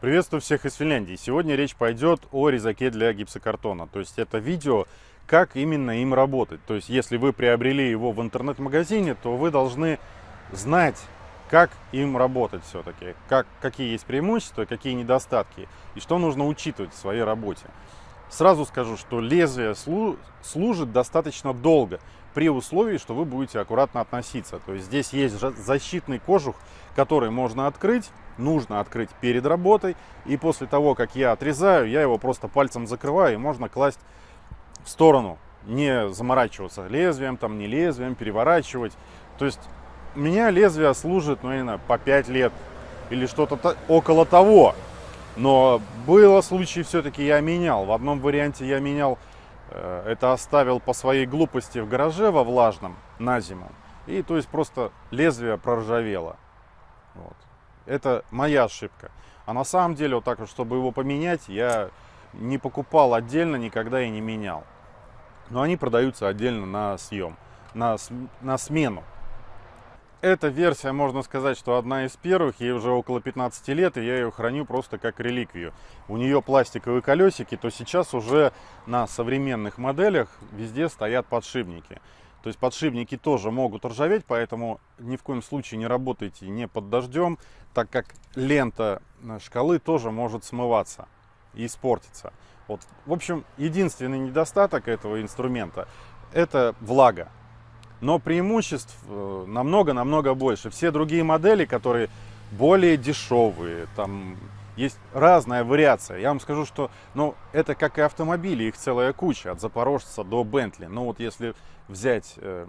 Приветствую всех из Финляндии. Сегодня речь пойдет о резаке для гипсокартона. То есть это видео, как именно им работать. То есть если вы приобрели его в интернет-магазине, то вы должны знать, как им работать все-таки. Как, какие есть преимущества, какие недостатки и что нужно учитывать в своей работе. Сразу скажу, что лезвие слу служит достаточно долго при условии, что вы будете аккуратно относиться. То есть здесь есть защитный кожух, который можно открыть нужно открыть перед работой. И после того, как я отрезаю, я его просто пальцем закрываю, и можно класть в сторону. Не заморачиваться лезвием, там не лезвием, переворачивать. То есть у меня лезвие служит, ну, наверное, по 5 лет или что-то около того. Но было случаи, все-таки я менял. В одном варианте я менял, э, это оставил по своей глупости в гараже во влажном на зиму. И то есть просто лезвие проржавело. Вот. Это моя ошибка. А на самом деле, вот так вот, чтобы его поменять, я не покупал отдельно, никогда и не менял. Но они продаются отдельно на съем, на, на смену. Эта версия, можно сказать, что одна из первых, ей уже около 15 лет, и я ее храню просто как реликвию. У нее пластиковые колесики, то сейчас уже на современных моделях везде стоят подшипники. То есть подшипники тоже могут ржаветь, поэтому ни в коем случае не работайте не под дождем, так как лента шкалы тоже может смываться и испортиться. Вот. В общем, единственный недостаток этого инструмента – это влага. Но преимуществ э, намного-намного больше. Все другие модели, которые более дешевые, там есть разная вариация. Я вам скажу, что ну, это как и автомобили, их целая куча, от Запорожца до Бентли. Но вот если взять э,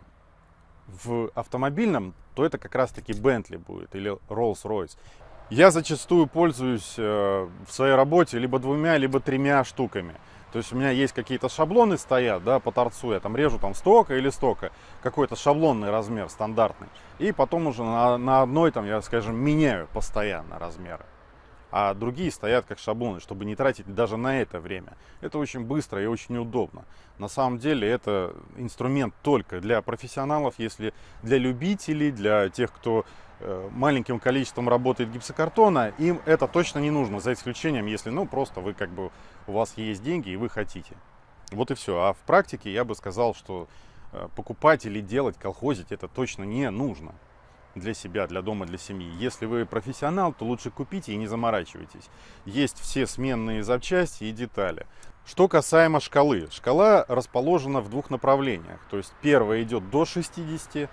в автомобильном, то это как раз-таки Бентли будет или Rolls-Royce. Я зачастую пользуюсь э, в своей работе либо двумя, либо тремя штуками. То есть у меня есть какие-то шаблоны стоят, да, по торцу, я там режу там стока или стока, какой-то шаблонный размер стандартный. И потом уже на, на одной там я, скажем, меняю постоянно размеры а другие стоят как шаблоны, чтобы не тратить даже на это время. Это очень быстро и очень удобно. На самом деле это инструмент только для профессионалов, если для любителей, для тех, кто маленьким количеством работает гипсокартона, им это точно не нужно, за исключением, если ну просто вы как бы у вас есть деньги и вы хотите. Вот и все. А в практике я бы сказал, что э, покупать или делать, колхозить это точно не нужно для себя, для дома, для семьи. Если вы профессионал, то лучше купите и не заморачивайтесь. Есть все сменные запчасти и детали. Что касаемо шкалы. Шкала расположена в двух направлениях. То есть первая идет до 60,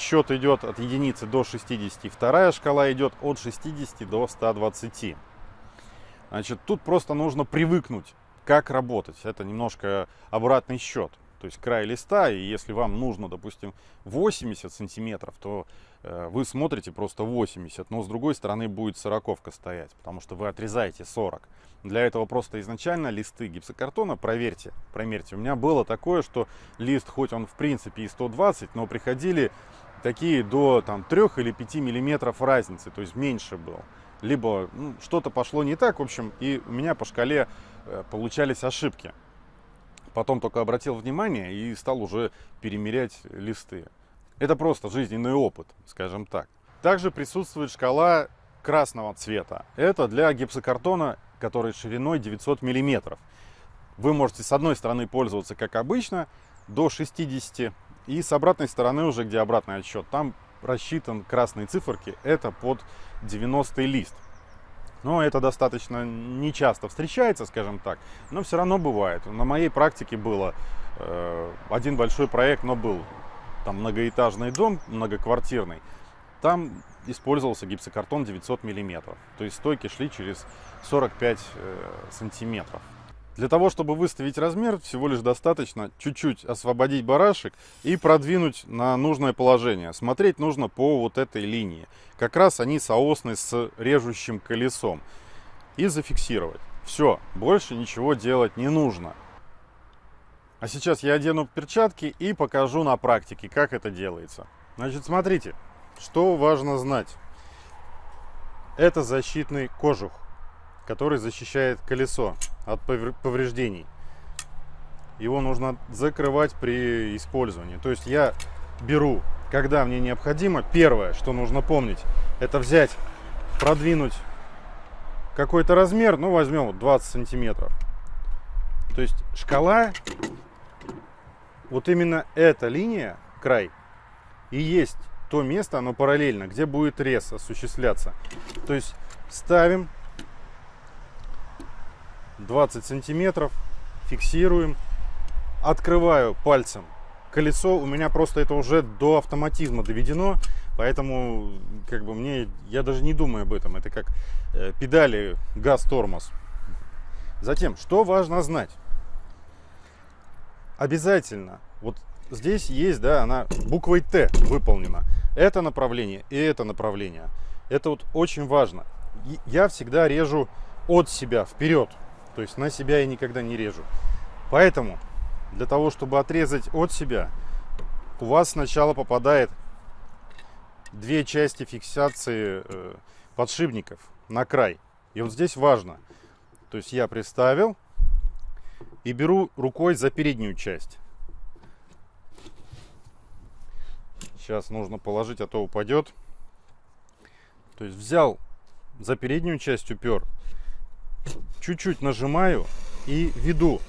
счет идет от единицы до 60, вторая шкала идет от 60 до 120. Значит, тут просто нужно привыкнуть, как работать. Это немножко обратный счет то есть край листа, и если вам нужно, допустим, 80 сантиметров, то э, вы смотрите просто 80, но с другой стороны будет сороковка стоять, потому что вы отрезаете 40. Для этого просто изначально листы гипсокартона проверьте, промерьте. У меня было такое, что лист, хоть он в принципе и 120, но приходили такие до там, 3 или 5 миллиметров разницы, то есть меньше был. Либо ну, что-то пошло не так, в общем, и у меня по шкале э, получались ошибки. Потом только обратил внимание и стал уже перемерять листы. Это просто жизненный опыт, скажем так. Также присутствует шкала красного цвета. Это для гипсокартона, который шириной 900 мм. Вы можете с одной стороны пользоваться как обычно, до 60 и с обратной стороны уже, где обратный отсчет, там рассчитан красные циферки, это под 90 лист. Но это достаточно нечасто встречается, скажем так, но все равно бывает. На моей практике было э, один большой проект, но был там многоэтажный дом, многоквартирный. Там использовался гипсокартон 900 миллиметров, то есть стойки шли через 45 э, сантиметров. Для того, чтобы выставить размер, всего лишь достаточно чуть-чуть освободить барашек и продвинуть на нужное положение. Смотреть нужно по вот этой линии. Как раз они соосны с режущим колесом. И зафиксировать. Все, больше ничего делать не нужно. А сейчас я одену перчатки и покажу на практике, как это делается. Значит, смотрите, что важно знать. Это защитный кожух который защищает колесо от повреждений. Его нужно закрывать при использовании. То есть я беру, когда мне необходимо, первое, что нужно помнить, это взять, продвинуть какой-то размер, ну возьмем вот 20 сантиметров. То есть шкала, вот именно эта линия, край, и есть то место, оно параллельно, где будет рез осуществляться. То есть ставим 20 сантиметров, фиксируем, открываю пальцем колесо, у меня просто это уже до автоматизма доведено, поэтому как бы мне, я даже не думаю об этом, это как э, педали газ-тормоз. Затем, что важно знать? Обязательно, вот здесь есть, да, она буквой Т выполнена. Это направление и это направление. Это вот очень важно. Я всегда режу от себя вперед. То есть на себя я никогда не режу. Поэтому для того, чтобы отрезать от себя, у вас сначала попадает две части фиксации э, подшипников на край. И вот здесь важно. То есть я приставил и беру рукой за переднюю часть. Сейчас нужно положить, а то упадет. То есть взял за переднюю часть упер, чуть-чуть нажимаю и веду.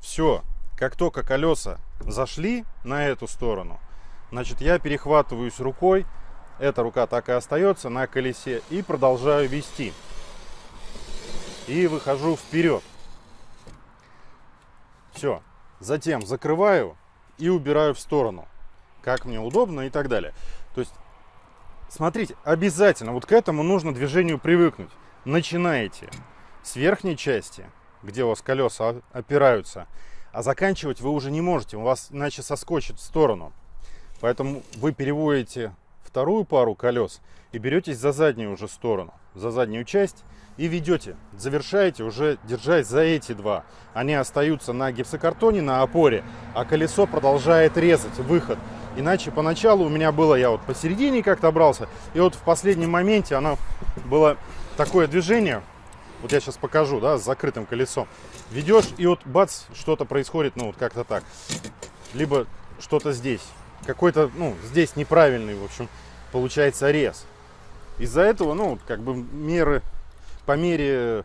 Все, как только колеса зашли на эту сторону, значит я перехватываюсь рукой, эта рука так и остается на колесе и продолжаю вести. И выхожу вперед. Все. Затем закрываю и убираю в сторону. Как мне удобно и так далее. То есть, смотрите, обязательно вот к этому нужно движению привыкнуть. Начинаете с верхней части, где у вас колеса опираются, а заканчивать вы уже не можете, у вас иначе соскочит в сторону. Поэтому вы переводите вторую пару колес и беретесь за заднюю уже сторону, за заднюю часть и ведете. Завершаете уже держась за эти два. Они остаются на гипсокартоне, на опоре, а колесо продолжает резать выход. Иначе поначалу у меня было, я вот посередине как-то брался, и вот в последнем моменте оно было такое движение, вот я сейчас покажу, да, с закрытым колесом. Ведешь, и вот бац, что-то происходит, ну, вот как-то так. Либо что-то здесь. Какой-то, ну, здесь неправильный, в общем, получается рез. Из-за этого, ну, как бы меры по мере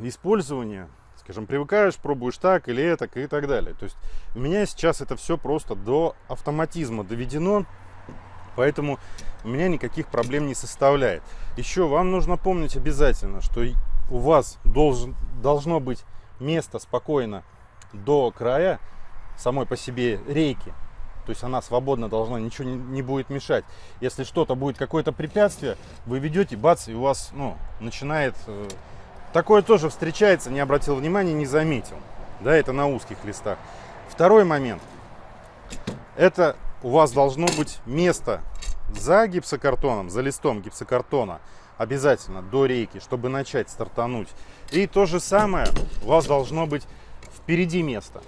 использования, скажем, привыкаешь, пробуешь так или это и так далее. То есть у меня сейчас это все просто до автоматизма доведено. Поэтому у меня никаких проблем не составляет. Еще вам нужно помнить обязательно, что у вас должен, должно быть место спокойно до края самой по себе рейки. То есть она свободно должна, ничего не, не будет мешать. Если что-то будет, какое-то препятствие, вы ведете, бац, и у вас ну, начинает... Э, такое тоже встречается, не обратил внимания, не заметил. Да, это на узких листах. Второй момент. Это у вас должно быть место за гипсокартоном, за листом гипсокартона обязательно до рейки, чтобы начать стартануть. И то же самое у вас должно быть впереди места,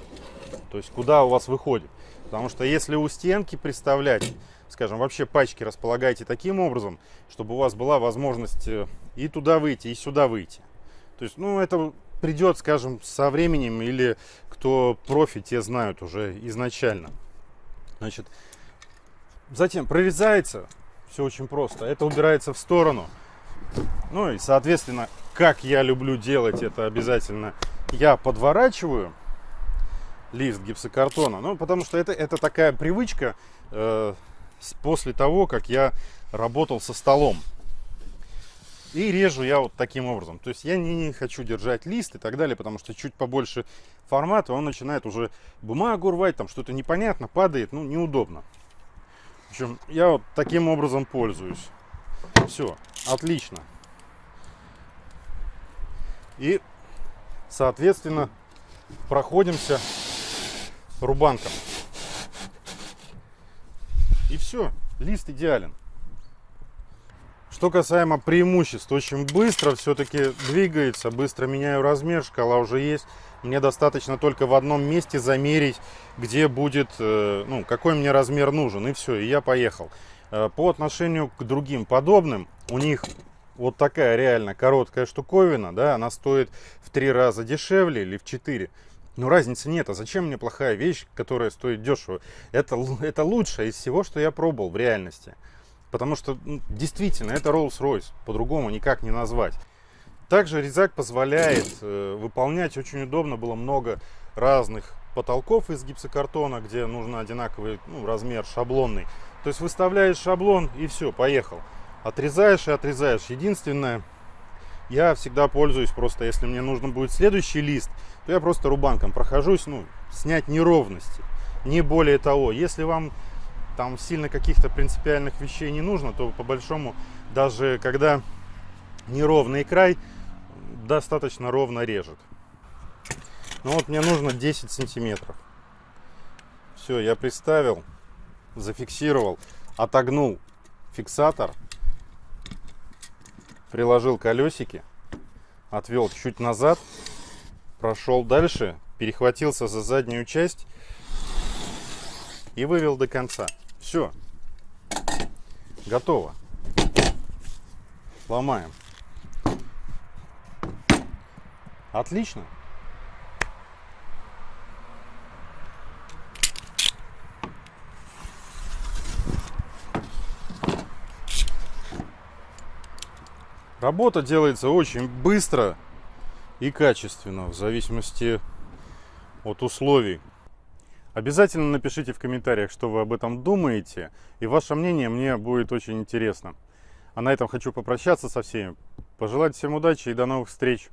то есть куда у вас выходит. Потому что если у стенки представлять, скажем, вообще пачки располагаете таким образом, чтобы у вас была возможность э, и туда выйти, и сюда выйти. То есть, ну, это придет, скажем, со временем, или кто профи, те знают уже изначально. Значит, затем прорезается, все очень просто, это убирается в сторону. Ну и, соответственно, как я люблю делать это обязательно, я подворачиваю лист гипсокартона, ну, потому что это, это такая привычка э, после того, как я работал со столом. И режу я вот таким образом. То есть я не хочу держать лист и так далее, потому что чуть побольше формата, он начинает уже бумагу рвать, там что-то непонятно, падает, ну, неудобно. В общем, я вот таким образом пользуюсь. Все, отлично. И, соответственно, проходимся рубанком. И все, лист идеален. Что касаемо преимуществ, очень быстро все-таки двигается, быстро меняю размер, шкала уже есть. Мне достаточно только в одном месте замерить, где будет, э, ну, какой мне размер нужен, и все, и я поехал. Э, по отношению к другим подобным, у них вот такая реально короткая штуковина, да, она стоит в три раза дешевле или в четыре. Но разницы нет. А зачем мне плохая вещь, которая стоит дешево? Это, это лучшее из всего, что я пробовал в реальности. Потому что ну, действительно это Rolls-Royce. По-другому никак не назвать. Также резак позволяет э, выполнять очень удобно, было много разных потолков из гипсокартона, где нужно одинаковый ну, размер шаблонный. То есть выставляешь шаблон и все, поехал. Отрезаешь и отрезаешь. Единственное, я всегда пользуюсь просто, если мне нужно будет следующий лист, то я просто рубанком прохожусь, ну, снять неровности. Не более того, если вам там сильно каких-то принципиальных вещей не нужно, то по большому, даже когда неровный край, достаточно ровно режет. Ну вот мне нужно 10 сантиметров. Все, я приставил, зафиксировал, отогнул фиксатор, приложил колесики, отвел чуть назад, прошел дальше, перехватился за заднюю часть и вывел до конца. Все. Готово. Ломаем. Отлично. Работа делается очень быстро и качественно, в зависимости от условий. Обязательно напишите в комментариях, что вы об этом думаете, и ваше мнение мне будет очень интересно. А на этом хочу попрощаться со всеми, пожелать всем удачи и до новых встреч!